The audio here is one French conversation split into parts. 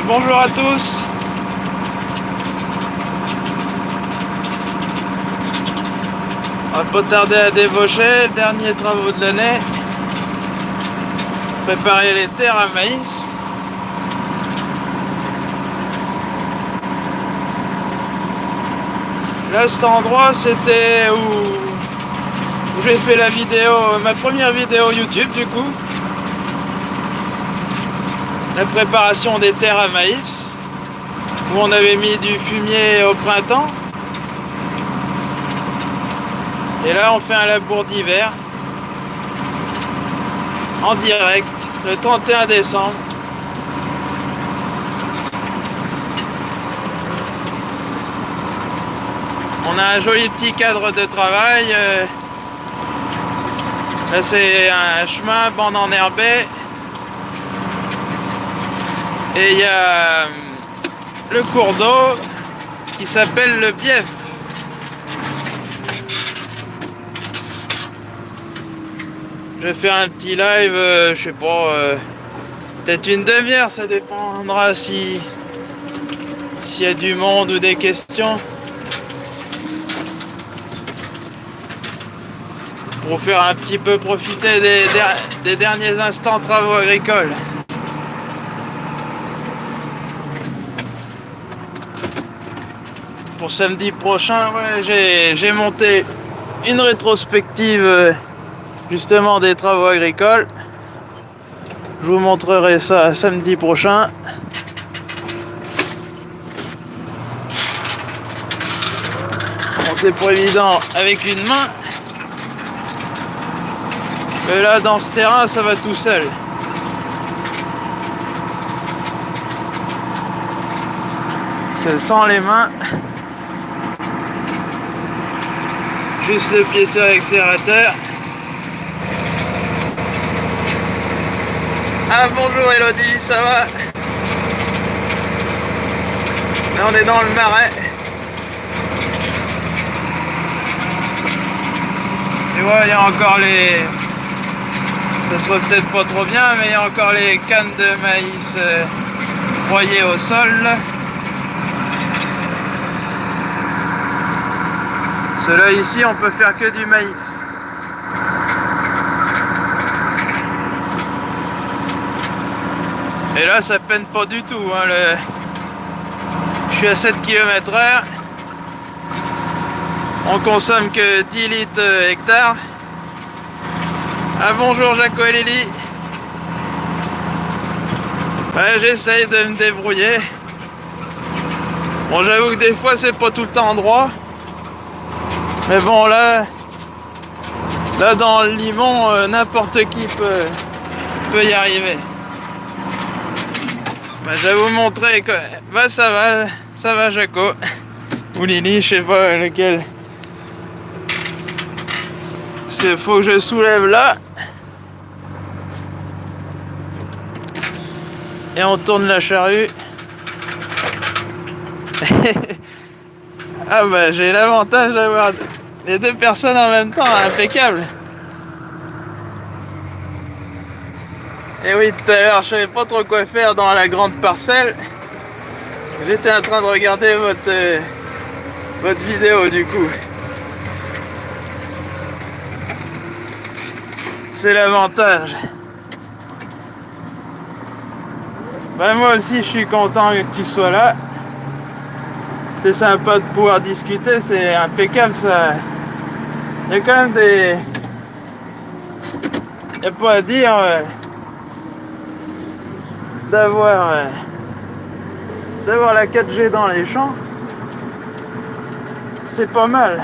Ben, bonjour à tous. On va pas tarder à débaucher, dernier travaux de l'année. Préparer les terres à maïs. Là cet endroit c'était où j'ai fait la vidéo, ma première vidéo YouTube du coup la préparation des terres à maïs où on avait mis du fumier au printemps. Et là on fait un labour d'hiver en direct le 31 décembre. On a un joli petit cadre de travail euh, c'est un chemin bande enherbée et il y a euh, le cours d'eau qui s'appelle le Bief. Je vais faire un petit live, euh, je sais pas, euh, peut-être une demi-heure, ça dépendra si s'il y a du monde ou des questions. Pour faire un petit peu profiter des, des derniers instants travaux agricoles. Samedi prochain, j'ai monté une rétrospective euh, justement des travaux agricoles. Je vous montrerai ça samedi prochain. Bon, c'est pas évident avec une main. Mais là, dans ce terrain, ça va tout seul. C'est sans les mains. Juste le pied sur l'accélérateur. Ah bonjour Elodie, ça va? Là on est dans le marais. Et ouais, il y a encore les... Ça se voit peut-être pas trop bien, mais il y a encore les cannes de maïs euh, broyées au sol. Cela ici, on peut faire que du maïs. Et là, ça peine pas du tout. Hein, le... Je suis à 7 km h On consomme que 10 litres hectare. Ah bonjour Jaco et Lily. J'essaye de me débrouiller. Bon, j'avoue que des fois, c'est pas tout le temps droit. Mais bon, là, là dans le limon, euh, n'importe qui peut, y arriver. Bah, je vais vous montrer quoi. Bah, ça va, ça va, Jaco. Ou Lily, je sais pas lequel. Il faut que je soulève là. Et on tourne la charrue. ah bah j'ai l'avantage d'avoir les deux personnes en même temps, impeccable. Et oui, tout à l'heure, je savais pas trop quoi faire dans la grande parcelle. J'étais en train de regarder votre, euh, votre vidéo du coup. C'est l'avantage. Ben, moi aussi, je suis content que tu sois là. C'est sympa de pouvoir discuter, c'est impeccable ça. Il y a quand même des... Il a pas à dire euh, d'avoir euh, d'avoir la 4G dans les champs. C'est pas mal.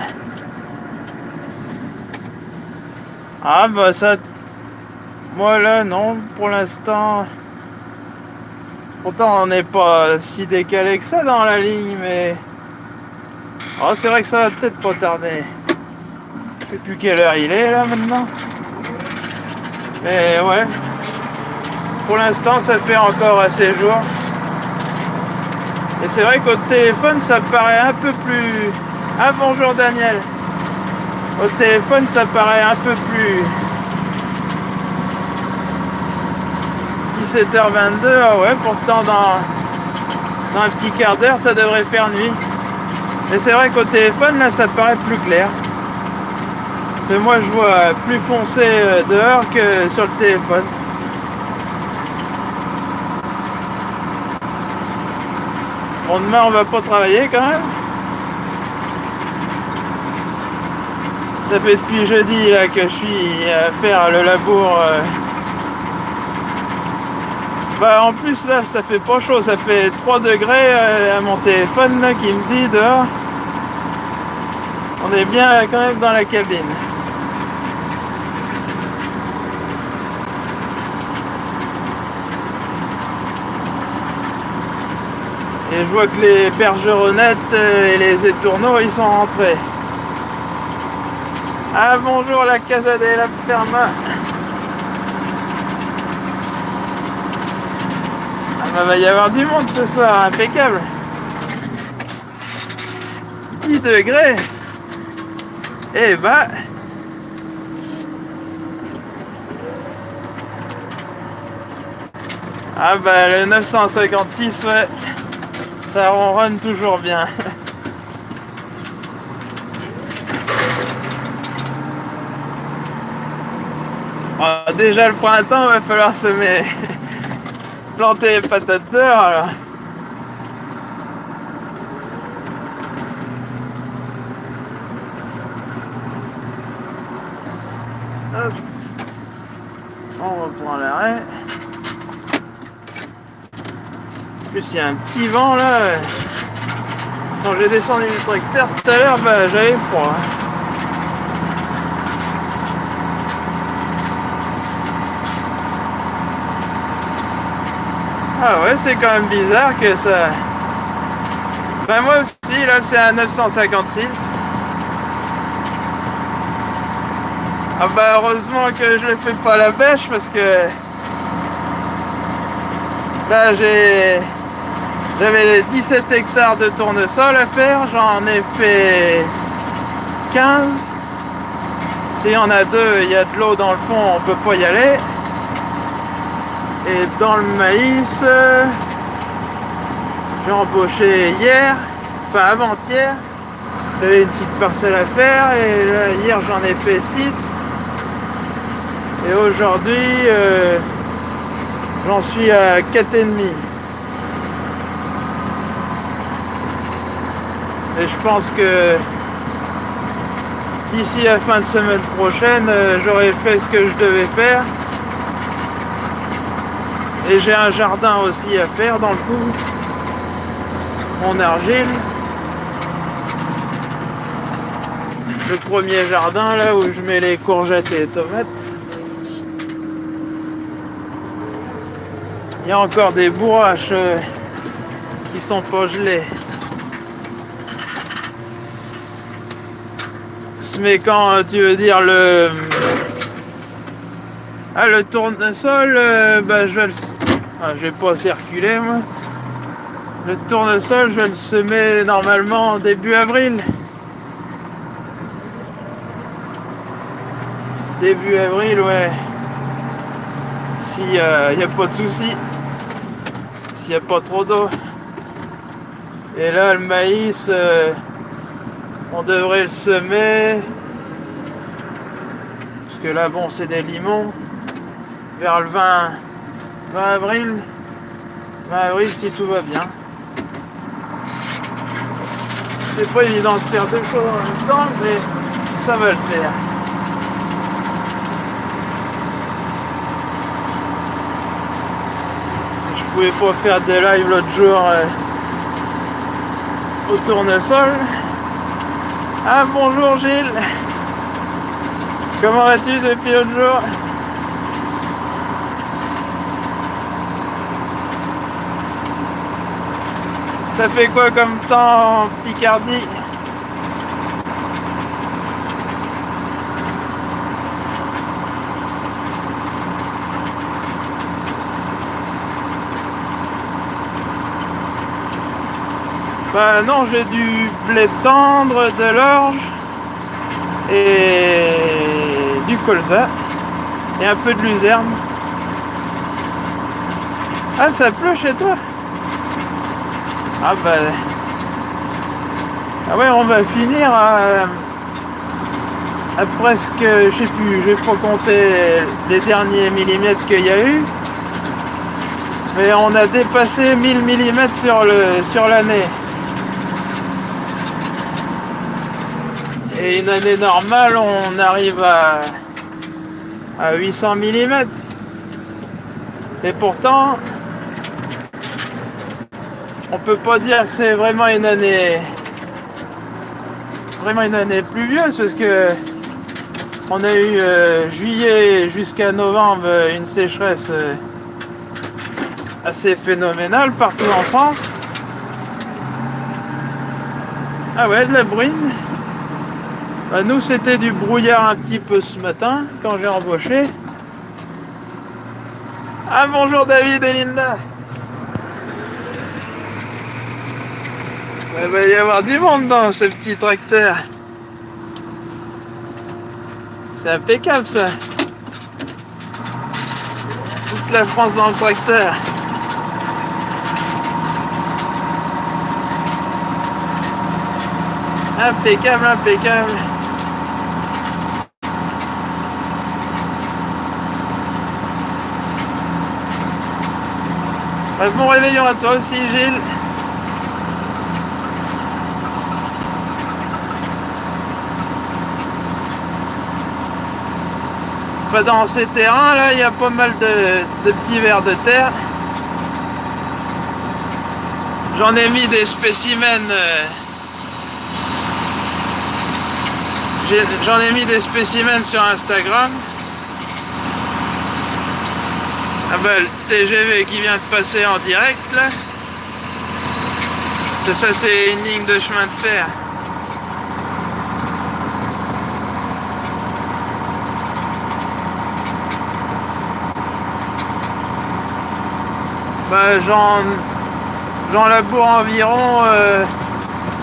Ah bah ça... Moi là non, pour l'instant... Pourtant on n'est pas si décalé que ça dans la ligne, mais... Oh c'est vrai que ça va peut-être pas tarder. Je sais plus quelle heure il est là maintenant. Mais ouais. Pour l'instant, ça fait encore assez jour. Et c'est vrai qu'au téléphone, ça paraît un peu plus... Ah bonjour Daniel. Au téléphone, ça paraît un peu plus... 17h22, ah ouais, pourtant dans, un petit quart d'heure, ça devrait faire nuit. Mais c'est vrai qu'au téléphone, là, ça paraît plus clair. Parce que moi, je vois plus foncé euh, dehors que sur le téléphone. Bon, demain, on va pas travailler quand même. Ça fait depuis jeudi là, que je suis à faire le labour. euh. Bah en plus là ça fait pas chaud, ça fait 3 degrés euh, à mon téléphone là qui me dit dehors. On est bien quand même dans la cabine. Et je vois que les bergeronnettes euh, et les étourneaux ils sont rentrés. Ah bonjour la Casa de la Perma. Bah va y avoir du monde ce soir, impeccable. 10 degrés. Et bah. Ah bah le 956 ouais. Ça ronronne toujours bien. Déjà le printemps, va falloir semer. Planter les patates d'heure alors. Hop. On reprend l'arrêt. Plus il y a un petit vent là. Quand j'ai descendu du tracteur tout à l'heure, bah, j'avais froid. hein. Ah ouais, c'est quand même bizarre que ça. Ben moi aussi, là c'est un 956. Ah bah heureusement que je ne fais pas la bêche parce que là j'ai j'avais 17 hectares de tournesol à faire, j'en ai fait 15. S'il y en a deux, il y a de l'eau dans le fond, on peut pas y aller. Et dans le maïs, euh, j'ai embauché hier, enfin avant-hier. J'avais une petite parcelle à faire et hier j'en ai fait 6. Et aujourd'hui, euh, j'en suis à 4,5. Et je pense que d'ici la fin de semaine prochaine, euh, j'aurai fait ce que je devais faire. Et j'ai un jardin aussi à faire dans le coup. Mon argile. Le premier jardin là où je mets les courgettes et les tomates. Il y a encore des bourraches euh, qui sont pas gelées. Mais quand euh, tu veux dire le ah, le tournesol, euh, bah, je vais le... Ah, je vais pas circuler, moi. Le tournesol, je vais le semer normalement début avril. Début avril, ouais. S'il n'y a pas de souci. S'il n'y a pas trop d'eau. Et là, le maïs, euh, on devrait le semer. Parce que là, bon, c'est des limons vers le 20, 20 avril. 20 avril si tout va bien. C'est pas évident de faire deux choses en même temps, mais ça va le faire. Si je pouvais pas faire des lives l'autre jour euh, au tournesol. Ah bonjour Gilles Comment vas-tu depuis l'autre jour? Ça fait quoi comme temps en Picardie Bah non, j'ai du blé tendre, de l'orge et du colza et un peu de luzerne. Ah, ça pleut chez toi? Ah bah... Ah ouais, on va finir à... à presque... Je sais plus, je vais pas compter les derniers millimètres qu'il y a eu. Mais on a dépassé 1000 mm sur le sur l'année. Et une année normale, on arrive à, à 800 mm. Et pourtant, on peut pas dire que c'est vraiment une année vraiment une année pluvieuse parce que on a eu euh, juillet jusqu'à novembre une sécheresse euh, assez phénoménale partout en France. Ah ouais, de la bruine. Bah, nous, c'était du brouillard un petit peu ce matin quand j'ai embauché. Ah bonjour David et Linda. Il va y avoir du monde dans ce petit tracteur. C'est impeccable ça. Toute la France dans le tracteur. Impeccable, impeccable. Bon réveillon à toi aussi Gilles. Dans ces terrains là, il y a pas mal de, petits vers de terre. J'en ai mis des spécimens. Euh, j'en ai mis des spécimens sur Instagram. Ah bah le TGV qui vient de passer en direct là. Ça c'est une ligne de chemin de fer. Bah, j'en laboure environ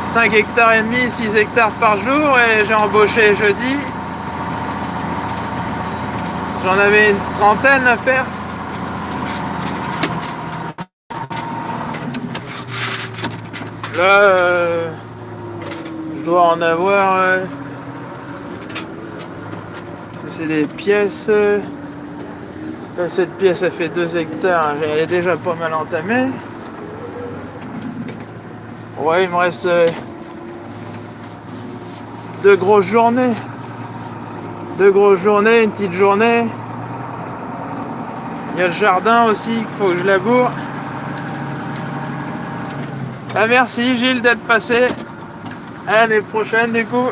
5 euh, hectares et demi, 6 hectares par jour et j'ai embauché jeudi. J'en avais une trentaine à faire. Là, euh, je dois en avoir... Euh, c'est des pièces... cette pièce, a fait 2 hectares. Elle est déjà pas mal entamée. Ouais, il me reste euh, deux grosses journées. Deux grosses journées, une petite journée. Il y a le jardin aussi qu'il faut que je laboure. Ah, merci Gilles d'être passé. À l'année prochaine du coup.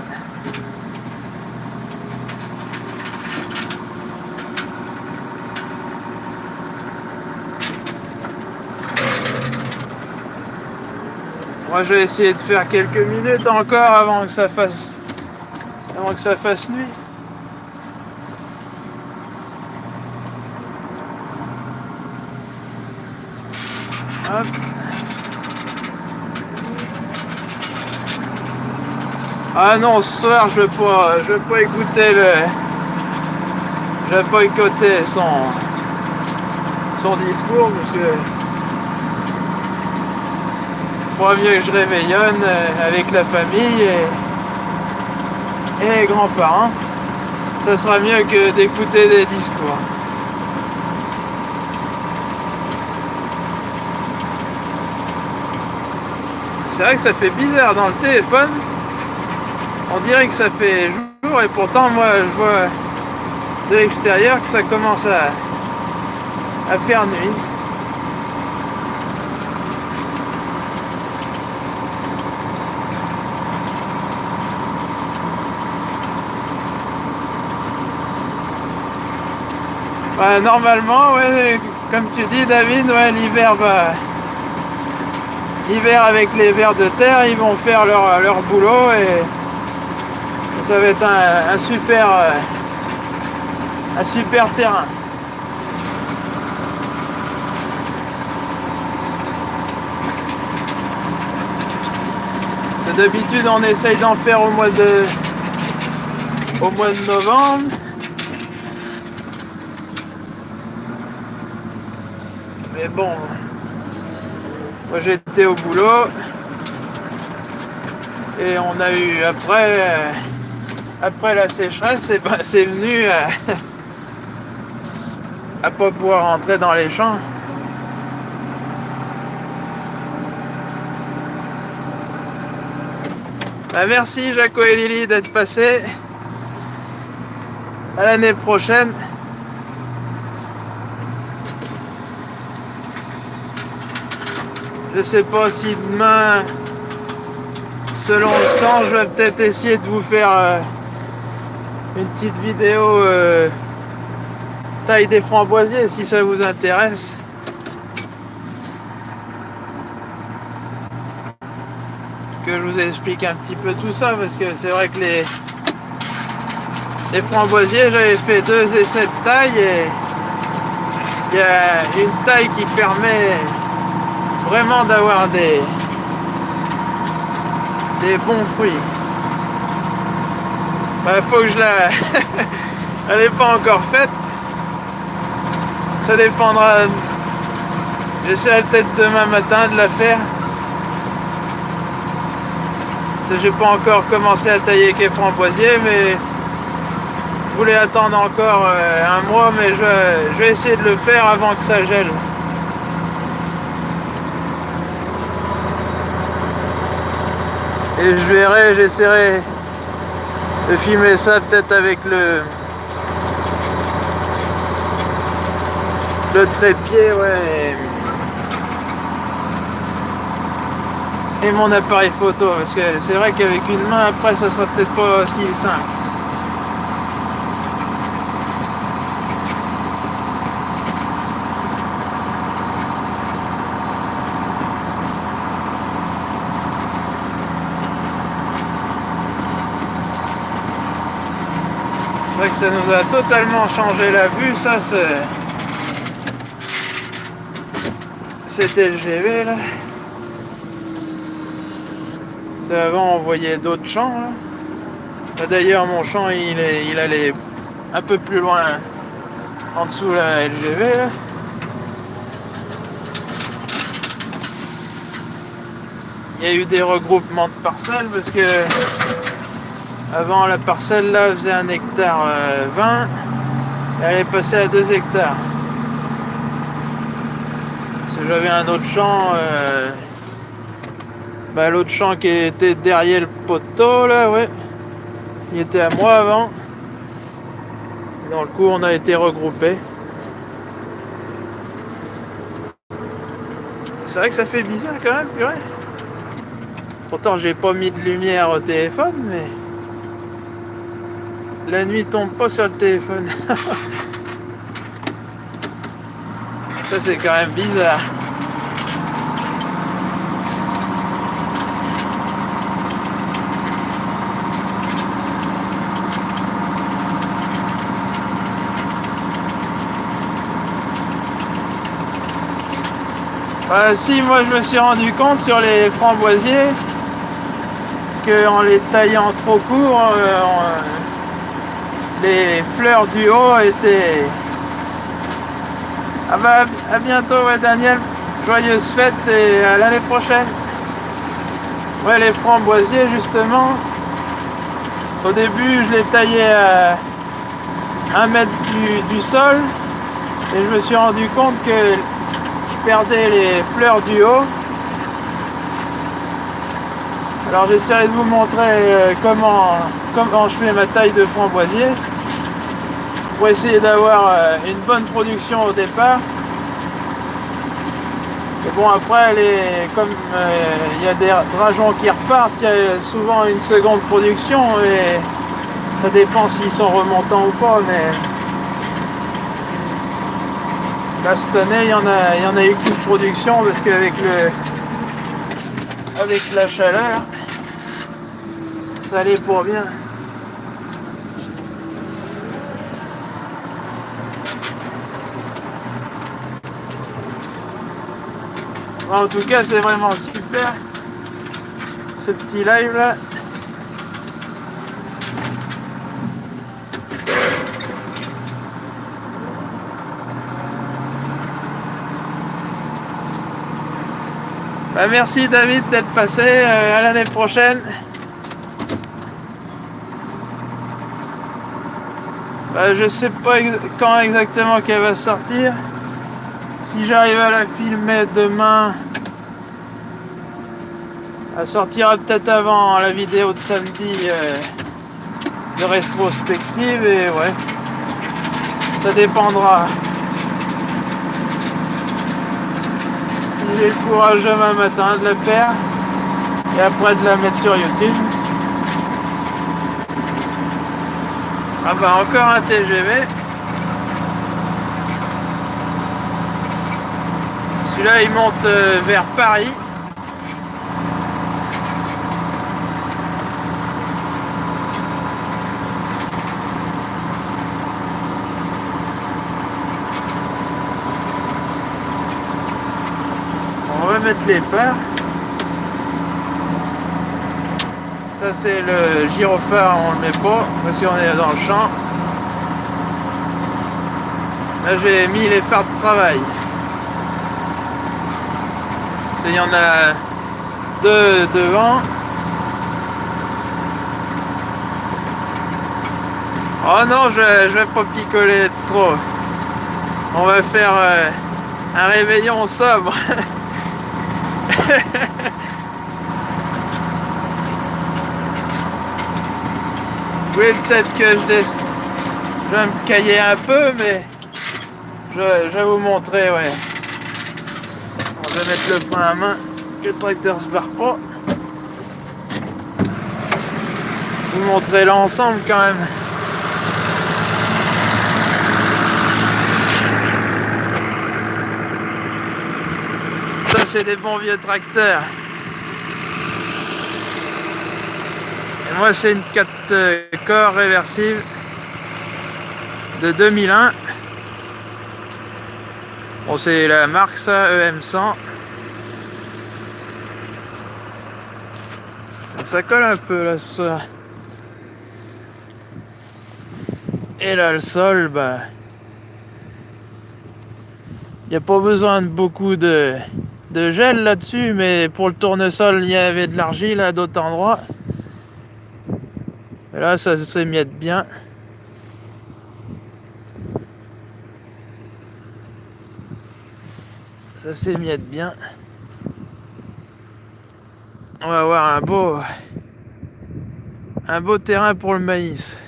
Je vais essayer de faire quelques minutes encore avant que ça fasse avant que ça fasse nuit. Hop. Ah non, ce soir, je vais pas, je vais pas écouter le, je vais pas écouter son, son discours parce faudra mieux que je réveillonne euh, avec la famille et, et les grands-parents. Ça sera mieux que d'écouter des discours. C'est vrai que ça fait bizarre dans le téléphone on dirait que ça fait jour et pourtant moi je vois de l'extérieur que ça commence à, à faire nuit. Normalement, ouais, comme tu dis David, ouais, l'hiver va... L'hiver avec les vers de terre, ils vont faire leur, leur boulot et ça va être un, super euh, un super terrain. D'habitude on essaye d'en faire au mois de au mois de novembre. Mais bon, Moi j'étais au boulot et on a eu après euh, après la sécheresse et ben, c'est venu à, à pas pouvoir rentrer dans les champs. Bah, merci Jaco et Lily d'être passés. À l'année prochaine. Je sais pas si demain, selon le temps, je vais peut-être essayer de vous faire euh, une petite vidéo euh, taille des framboisiers si ça vous intéresse. Que je vous explique un petit peu tout ça parce que c'est vrai que les, les framboisiers, j'avais fait deux essais de taille et il y a une taille qui permet vraiment d'avoir des, des bons fruits. Bah, faut que je la... Elle n'est pas encore faite. Ça dépendra... J'essaierai peut-être demain matin de la faire. J'ai pas encore commencé à tailler les framboisiers, mais je voulais attendre encore euh, un mois, mais je, je vais essayer de le faire avant que ça gèle. Et je verrai, j'essaierai de filmer ça peut-être avec le le trépied, ouais. Et mon appareil photo, parce que c'est vrai qu'avec une main, après, ça sera peut-être pas aussi simple. Vrai que ça nous a totalement changé la vue, ça c'est... C'était le là. Avant on voyait d'autres champs là. D'ailleurs mon champ il, est, il allait un peu plus loin en dessous la LGV. Il y a eu des regroupements de parcelles parce que avant, la parcelle là faisait un hectare 20. Euh, elle est passée à 2 hectares. Que j'avais un autre champ. Euh, bah, l'autre champ qui était derrière le poteau là, ouais. Il était à moi avant. Dans le coup, on a été regroupés. C'est vrai que ça fait bizarre quand même, purée. Pourtant, j'ai pas mis de lumière au téléphone, mais la nuit tombe pas sur le téléphone. Ça c'est quand même bizarre. si moi je me suis rendu compte sur les framboisiers que en les taillant trop court, euh, les fleurs du haut étaient... Ah à bientôt ouais Daniel, joyeuse fête et à l'année prochaine. Ouais les framboisiers justement, au début je les taillais à un mètre du, du sol. Et je me suis rendu compte que je perdais les fleurs du haut. Alors j'essaierai de vous montrer euh, comment, comment je fais ma taille de framboisier pour essayer d'avoir euh, une bonne production au départ. Et bon après, les, comme euh, il y a des drageons qui repartent, il y a souvent une seconde production et ça dépend s'ils sont remontants ou pas. Mais là cette année, il y en a, il y en a eu qu'une production parce qu'avec le avec la chaleur, ça allait pour bien. En tout cas, c'est vraiment super ce petit live là. Bah, merci David d'être passé. Euh, à l'année prochaine. Bah, je sais pas quand exactement qu'elle va sortir. Si j'arrive à la filmer demain, elle sortira peut-être avant la vidéo de samedi euh, de rétrospective et ouais, ça dépendra. Si j'ai le courage demain matin de la faire et après de la mettre sur YouTube. Ah bah encore un TGV. Celui-là il monte euh, vers Paris. On va mettre les phares. Ça c'est le gyrophare, on le met pas parce qu'on est dans le champ. Là j'ai mis les phares de travail. Il y en a deux devant. Oh non, je, je vais pas picoler trop. On va faire euh, un réveillon sobre. Oui, peut-être que je, vais me cailler un peu, mais je, vais vous montrer, ouais. On va mettre le frein à main, que le tracteur se barre pas. Vous montrer l'ensemble quand même. Ça, c'est des bons vieux tracteurs. moi c'est une 4 euh, corps réversible de 2001 c'est la marque ça EM100 ça colle un peu là soir et là le sol bah il n'y a pas besoin de beaucoup de, de gel là-dessus, mais pour le tournesol, il y avait de l'argile à d'autres endroits. Et là, ça s'émiette bien. Ça s'émiette bien. On va avoir un beau un beau terrain pour le maïs.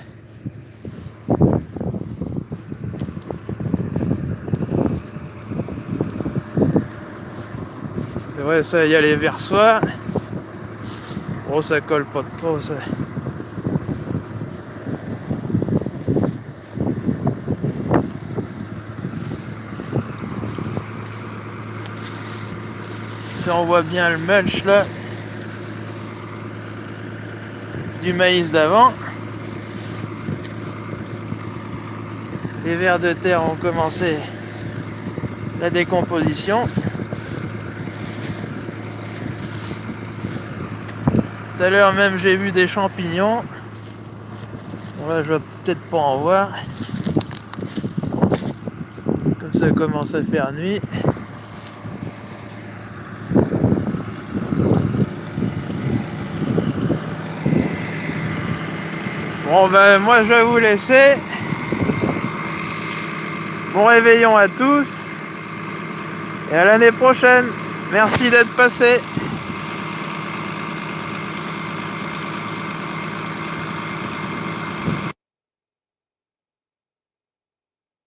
C'est vrai, ça, y a les versoirs. Bon, ça colle pas trop, ça. On voit bien le mulch là du maïs d'avant. Les vers de terre ont commencé la décomposition. Tout à l'heure même j'ai vu des champignons. Bon là je vais peut-être pas en voir. Comme ça commence à faire nuit. Bon ben moi je vais vous laisser. Bon réveillon à tous. Et à l'année prochaine. Merci d'être passé.